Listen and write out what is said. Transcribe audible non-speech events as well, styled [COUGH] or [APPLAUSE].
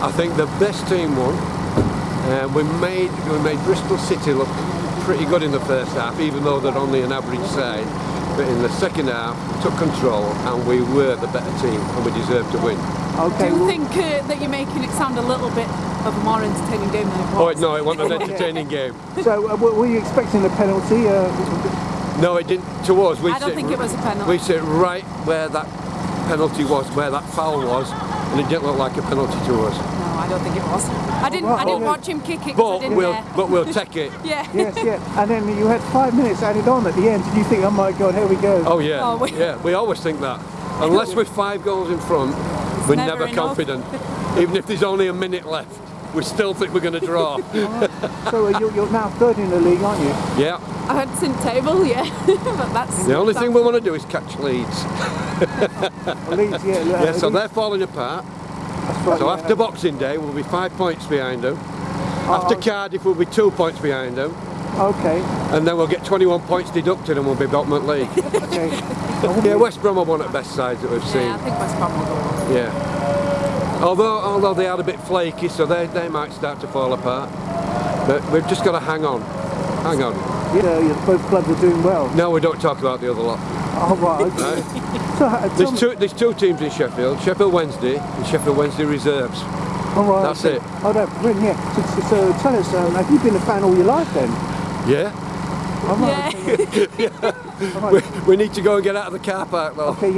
I think the best team won. Uh, we made we made Bristol City look pretty good in the first half, even though they're only an average side. But in the second half, we took control and we were the better team and we deserved to win. Okay. Do you think uh, that you're making it sound a little bit of a more entertaining game than it was? Oh no, it wasn't an [LAUGHS] entertaining game. So, uh, were were you expecting a penalty? Uh, No, it didn't. To us, we I don't sit, think it was a penalty. We sit right where that penalty was, where that foul was, and it didn't look like a penalty to us. No, I don't think it was. I didn't. Well, I didn't okay. watch him kick it. 'cause I But didn't we'll, dare. but we'll [LAUGHS] take it. Yeah. yes, [LAUGHS] yeah. And then you had five minutes added on at the end. Did you think, oh my God, here we go? Oh yeah, Oh, we- yeah. We always think that. Unless [LAUGHS] we're five goals in front, we're never never, confident. Even if there's only a minute left, we still think we're going to draw. [LAUGHS] So uh, you're, you're now third in the league, aren't you? yeah. I had in table, yeah. [LAUGHS] but that's The only thing we want to do is catch Leeds. Well, Leeds, yeah. uh, Yeah. So Leeds- they're falling apart. that's right, So yeah. after Boxing Day, we'll be five points behind them. After Oh. Cardiff, we'll be two points behind them. Okay, And then we'll get 21 points deducted and we'll be bottom of league. okay. [LAUGHS] yeah, West Brom are one of the best sides that we've seen. Yeah, I think West Brom will go. Yeah. Although although they are a bit flaky, so they, they might start to fall apart. But we've just got to hang on. Hang on. Yeah, yeah, both clubs are doing well. No, we don't talk about the other lot. Oh, right, okay. [LAUGHS] So, uh, There's two, there's two teams in Sheffield, Sheffield Wednesday and Sheffield Wednesday Reserves. all right, that's okay. it. Oh, no, brilliant, yeah. So, so, so tell us, um, have you been a fan all your life then? Yeah? All right, Yeah. okay, yeah. [LAUGHS] All We, we need to go and get out of the car park though. okay, yeah.